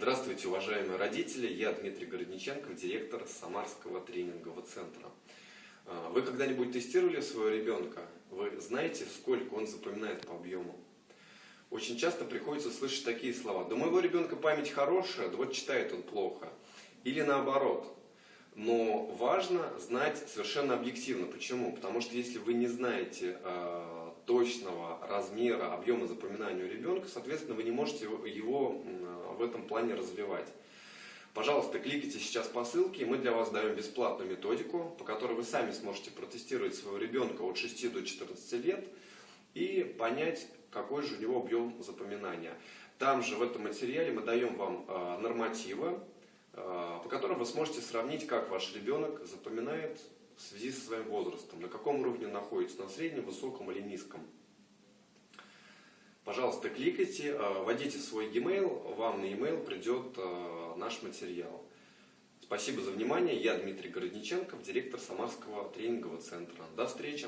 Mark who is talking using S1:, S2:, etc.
S1: Здравствуйте, уважаемые родители! Я Дмитрий Городниченков, директор Самарского тренингового центра. А, вы когда-нибудь тестировали своего ребенка? Вы знаете, сколько он запоминает по объему? Очень часто приходится слышать такие слова. Да моего ребенка память хорошая, да вот читает он плохо. Или наоборот. Но важно знать совершенно объективно. Почему? Потому что если вы не знаете э, точного размера, объема запоминания у ребенка, соответственно, вы не можете его в этом плане развивать. Пожалуйста, кликайте сейчас по ссылке, мы для вас даем бесплатную методику, по которой вы сами сможете протестировать своего ребенка от 6 до 14 лет и понять, какой же у него объем запоминания. Там же в этом материале мы даем вам э, нормативы, э, по которым вы сможете сравнить, как ваш ребенок запоминает в связи со своим возрастом, на каком уровне находится, на среднем, высоком или низком. Пожалуйста, кликайте, э, вводите свой e-mail, вам на e-mail придет э, наш материал. Спасибо за внимание. Я Дмитрий Городниченков, директор Самарского тренингового центра. До встречи!